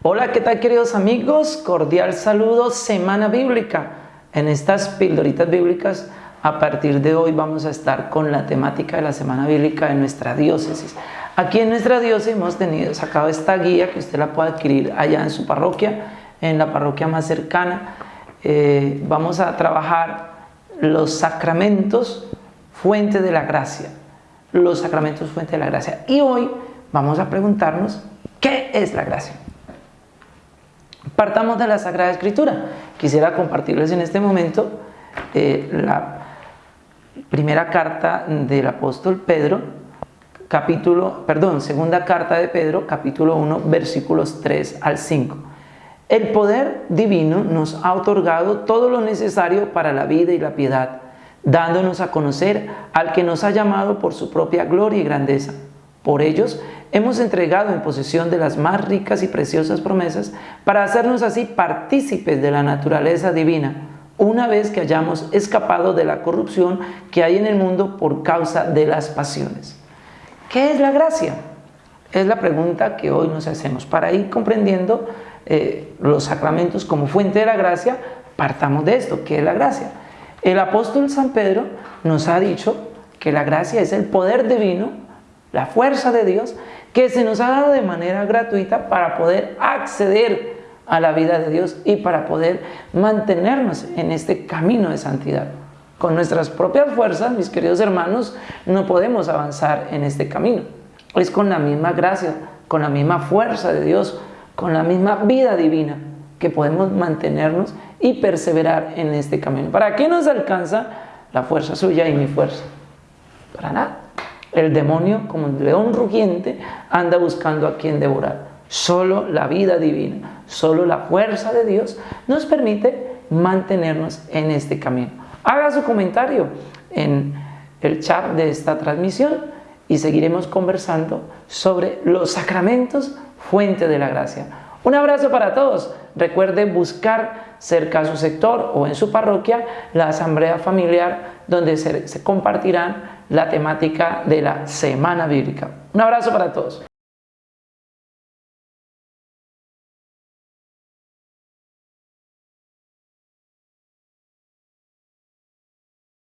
Hola, ¿qué tal queridos amigos? Cordial saludo, Semana Bíblica. En estas pildoritas bíblicas, a partir de hoy vamos a estar con la temática de la Semana Bíblica de nuestra diócesis. Aquí en nuestra diócesis hemos tenido, sacado esta guía que usted la puede adquirir allá en su parroquia, en la parroquia más cercana. Eh, vamos a trabajar los sacramentos fuente de la gracia. Los sacramentos fuente de la gracia. Y hoy vamos a preguntarnos, ¿qué es la gracia? Partamos de la Sagrada Escritura. Quisiera compartirles en este momento eh, la primera carta del apóstol Pedro, capítulo, perdón, segunda carta de Pedro, capítulo 1, versículos 3 al 5. El poder divino nos ha otorgado todo lo necesario para la vida y la piedad, dándonos a conocer al que nos ha llamado por su propia gloria y grandeza. Por ellos hemos entregado en posesión de las más ricas y preciosas promesas para hacernos así partícipes de la naturaleza divina, una vez que hayamos escapado de la corrupción que hay en el mundo por causa de las pasiones. ¿Qué es la gracia? Es la pregunta que hoy nos hacemos. Para ir comprendiendo eh, los sacramentos como fuente de la gracia, partamos de esto, ¿qué es la gracia? El apóstol San Pedro nos ha dicho que la gracia es el poder divino, la fuerza de Dios que se nos ha dado de manera gratuita para poder acceder a la vida de Dios y para poder mantenernos en este camino de santidad. Con nuestras propias fuerzas, mis queridos hermanos, no podemos avanzar en este camino. Es con la misma gracia, con la misma fuerza de Dios, con la misma vida divina que podemos mantenernos y perseverar en este camino. ¿Para qué nos alcanza la fuerza suya y mi fuerza? Para nada. El demonio, como un león rugiente, anda buscando a quien devorar. Solo la vida divina, solo la fuerza de Dios nos permite mantenernos en este camino. Haga su comentario en el chat de esta transmisión y seguiremos conversando sobre los sacramentos, fuente de la gracia. Un abrazo para todos. Recuerde buscar cerca a su sector o en su parroquia la asamblea familiar donde se, se compartirán la temática de la Semana Bíblica. Un abrazo para todos.